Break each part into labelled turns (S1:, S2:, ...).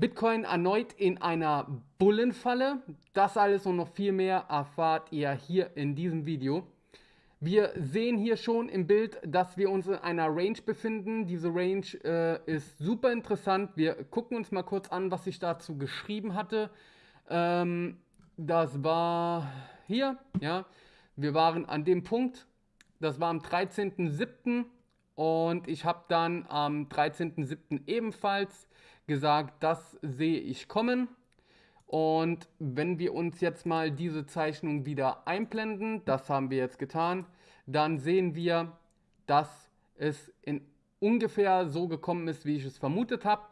S1: Bitcoin erneut in einer Bullenfalle. Das alles und noch viel mehr erfahrt ihr hier in diesem Video. Wir sehen hier schon im Bild, dass wir uns in einer Range befinden. Diese Range äh, ist super interessant. Wir gucken uns mal kurz an, was ich dazu geschrieben hatte. Ähm, das war hier, ja. Wir waren an dem Punkt, das war am 13.07. und ich habe dann am 13.07. ebenfalls gesagt, das sehe ich kommen. Und wenn wir uns jetzt mal diese Zeichnung wieder einblenden, das haben wir jetzt getan, dann sehen wir, dass es in ungefähr so gekommen ist, wie ich es vermutet habe.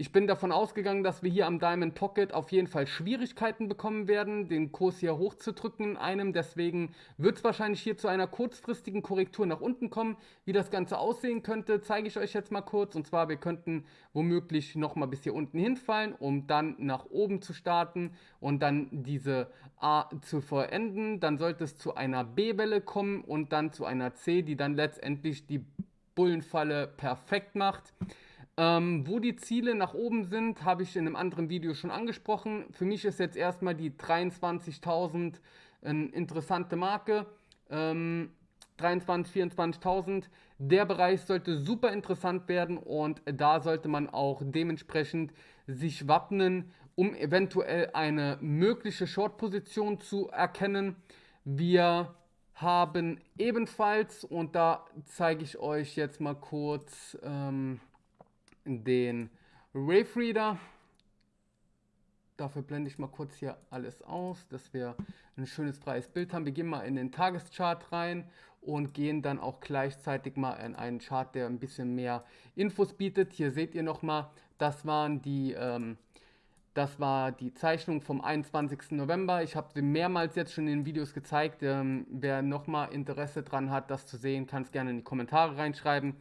S1: Ich bin davon ausgegangen, dass wir hier am Diamond Pocket auf jeden Fall Schwierigkeiten bekommen werden, den Kurs hier hochzudrücken in einem. Deswegen wird es wahrscheinlich hier zu einer kurzfristigen Korrektur nach unten kommen. Wie das Ganze aussehen könnte, zeige ich euch jetzt mal kurz. Und zwar, wir könnten womöglich nochmal bis hier unten hinfallen, um dann nach oben zu starten und dann diese A zu vollenden. Dann sollte es zu einer B-Welle kommen und dann zu einer C, die dann letztendlich die Bullenfalle perfekt macht. Ähm, wo die Ziele nach oben sind, habe ich in einem anderen Video schon angesprochen. Für mich ist jetzt erstmal die 23.000 eine interessante Marke. Ähm, 23.000, 24.000. Der Bereich sollte super interessant werden und da sollte man auch dementsprechend sich wappnen, um eventuell eine mögliche Short-Position zu erkennen. Wir haben ebenfalls, und da zeige ich euch jetzt mal kurz... Ähm, den Wave Reader. Dafür blende ich mal kurz hier alles aus, dass wir ein schönes freies Bild haben. Wir gehen mal in den Tageschart rein und gehen dann auch gleichzeitig mal in einen Chart, der ein bisschen mehr Infos bietet. Hier seht ihr nochmal, das waren die... Ähm, das war die Zeichnung vom 21. November. Ich habe sie mehrmals jetzt schon in den Videos gezeigt. Ähm, wer nochmal Interesse daran hat, das zu sehen, kann es gerne in die Kommentare reinschreiben.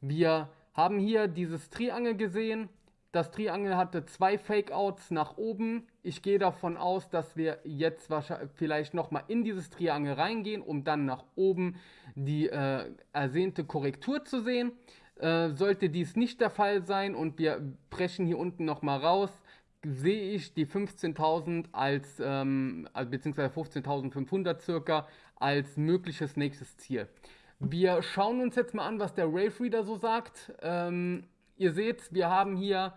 S1: Wir haben hier dieses Triangel gesehen. Das Triangel hatte zwei Fake-Outs nach oben. Ich gehe davon aus, dass wir jetzt wahrscheinlich vielleicht nochmal in dieses Triangel reingehen, um dann nach oben die äh, ersehnte Korrektur zu sehen. Äh, sollte dies nicht der Fall sein und wir brechen hier unten nochmal raus, sehe ich die 15.000 als, ähm, beziehungsweise 15.500 circa, als mögliches nächstes Ziel. Wir schauen uns jetzt mal an, was der Rave Reader so sagt. Ähm, ihr seht, wir haben hier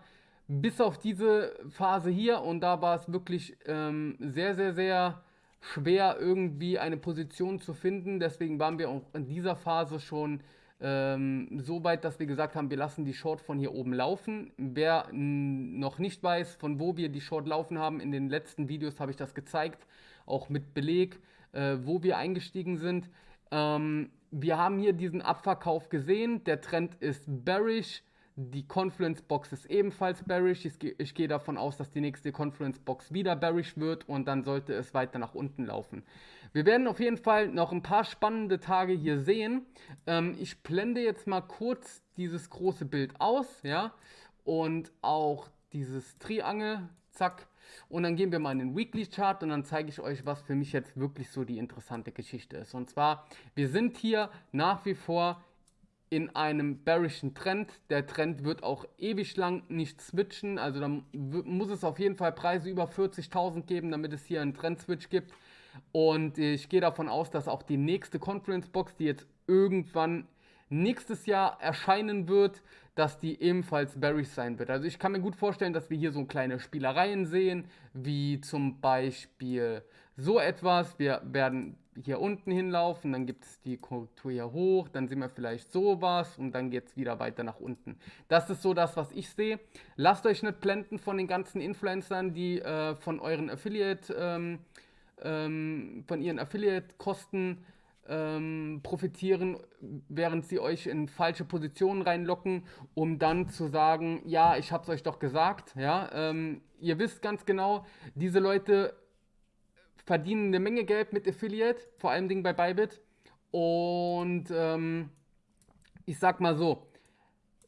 S1: bis auf diese Phase hier und da war es wirklich ähm, sehr, sehr, sehr schwer irgendwie eine Position zu finden. Deswegen waren wir auch in dieser Phase schon ähm, so weit, dass wir gesagt haben, wir lassen die Short von hier oben laufen. Wer noch nicht weiß, von wo wir die Short laufen haben, in den letzten Videos habe ich das gezeigt, auch mit Beleg, äh, wo wir eingestiegen sind. Ähm, wir haben hier diesen Abverkauf gesehen. Der Trend ist bearish. Die Confluence Box ist ebenfalls bearish. Ich, ich gehe davon aus, dass die nächste Confluence Box wieder bearish wird und dann sollte es weiter nach unten laufen. Wir werden auf jeden Fall noch ein paar spannende Tage hier sehen. Ähm, ich blende jetzt mal kurz dieses große Bild aus, ja, und auch dieses Triangel, zack. Und dann gehen wir mal in den Weekly Chart und dann zeige ich euch, was für mich jetzt wirklich so die interessante Geschichte ist. Und zwar, wir sind hier nach wie vor in einem bearischen Trend. Der Trend wird auch ewig lang nicht switchen. Also da muss es auf jeden Fall Preise über 40.000 geben, damit es hier einen Trend-Switch gibt. Und ich gehe davon aus, dass auch die nächste Conference Box, die jetzt irgendwann nächstes Jahr erscheinen wird, dass die ebenfalls bearish sein wird. Also ich kann mir gut vorstellen, dass wir hier so kleine Spielereien sehen, wie zum Beispiel so etwas. Wir werden hier unten hinlaufen, dann gibt es die Korrektur hier hoch, dann sehen wir vielleicht sowas und dann geht es wieder weiter nach unten. Das ist so das, was ich sehe. Lasst euch nicht blenden von den ganzen Influencern, die äh, von euren Affiliate, ähm, ähm, von ihren Affiliate-Kosten ähm, profitieren, während sie euch in falsche Positionen reinlocken, um dann zu sagen, ja, ich habe es euch doch gesagt. Ja, ähm, ihr wisst ganz genau, diese Leute verdienen eine Menge Geld mit Affiliate, vor allem Dingen bei Bybit. Und ähm, ich sag mal so,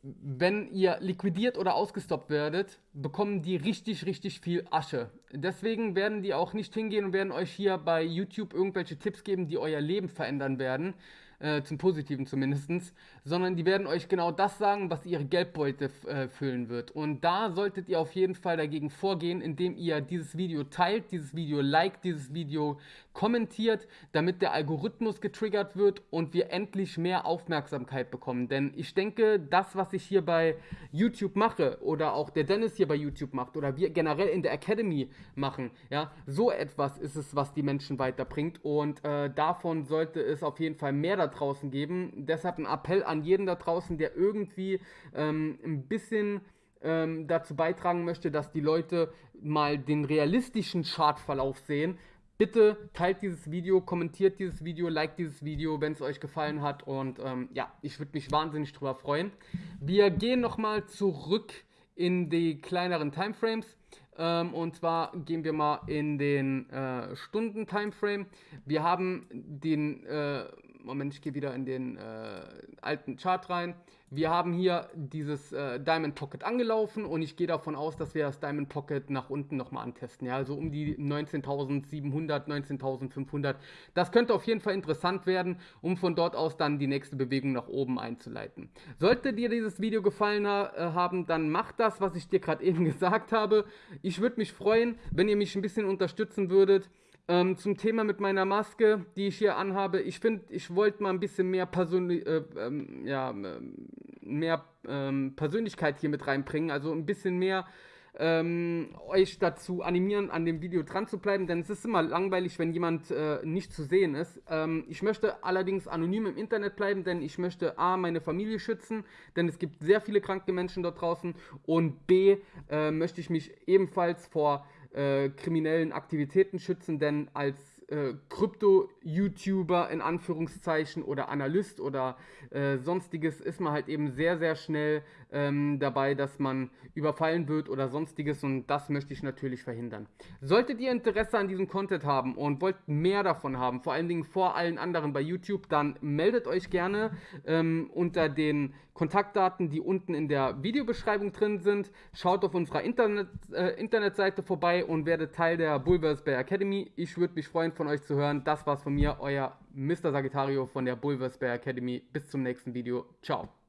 S1: wenn ihr liquidiert oder ausgestoppt werdet, bekommen die richtig, richtig viel Asche. Deswegen werden die auch nicht hingehen und werden euch hier bei YouTube irgendwelche Tipps geben, die euer Leben verändern werden. äh, zum Positiven zumindest, sondern die werden euch genau das sagen, was ihre Geldbeute äh, füllen wird. Und da solltet ihr auf jeden Fall dagegen vorgehen, indem ihr dieses Video teilt, dieses Video liked, dieses Video kommentiert, damit der Algorithmus getriggert wird und wir endlich mehr Aufmerksamkeit bekommen. Denn ich denke, das, was ich hier bei YouTube mache oder auch der Dennis hier bei YouTube macht oder wir generell in der Academy machen, ja, so etwas ist es, was die Menschen weiterbringt und äh, davon sollte es auf jeden Fall mehr da draußen geben. Deshalb ein Appell an jeden da draußen, der irgendwie ähm, ein bisschen ähm, dazu beitragen möchte, dass die Leute mal den realistischen Chartverlauf sehen. Bitte teilt dieses Video, kommentiert dieses Video, liked dieses Video, wenn es euch gefallen hat. Und ähm, ja, ich würde mich wahnsinnig drüber freuen. Wir gehen nochmal zurück in die kleineren Timeframes. Ähm, und zwar gehen wir mal in den äh, Stunden-Timeframe. Wir haben den, äh, Moment, ich gehe wieder in den äh, alten Chart rein. Wir haben hier dieses äh, Diamond Pocket angelaufen und ich gehe davon aus, dass wir das Diamond Pocket nach unten nochmal antesten. Ja, also um die 19.700, 19.500. Das könnte auf jeden Fall interessant werden, um von dort aus dann die nächste Bewegung nach oben einzuleiten. Sollte dir dieses Video gefallen ha äh, haben, dann mach das, was ich dir gerade eben gesagt habe. Ich würde mich freuen, wenn ihr mich ein bisschen unterstützen würdet. Ähm, zum Thema mit meiner Maske, die ich hier anhabe. Ich finde, ich wollte mal ein bisschen mehr, Persönli äh, ähm, ja, ähm, mehr ähm, Persönlichkeit hier mit reinbringen. Also ein bisschen mehr ähm, euch dazu animieren, an dem Video dran zu bleiben, denn es ist immer langweilig, wenn jemand äh, nicht zu sehen ist. Ähm, ich möchte allerdings anonym im Internet bleiben, denn ich möchte A, meine Familie schützen, denn es gibt sehr viele kranke Menschen dort draußen und B, äh, möchte ich mich ebenfalls vor äh, kriminellen Aktivitäten schützen, denn als äh, Krypto-YouTuber in Anführungszeichen oder Analyst oder äh, sonstiges ist man halt eben sehr, sehr schnell ähm, dabei, dass man überfallen wird oder sonstiges und das möchte ich natürlich verhindern. Solltet ihr Interesse an diesem Content haben und wollt mehr davon haben, vor allen Dingen vor allen anderen bei YouTube, dann meldet euch gerne ähm, unter den Kontaktdaten, die unten in der Videobeschreibung drin sind. Schaut auf unserer Internet, äh, Internetseite vorbei und werdet Teil der Bulvers Bay Academy. Ich würde mich freuen, von euch zu hören. Das war's von mir, euer Mr. Sagittario von der Bulvers Bay Academy. Bis zum nächsten Video. Ciao.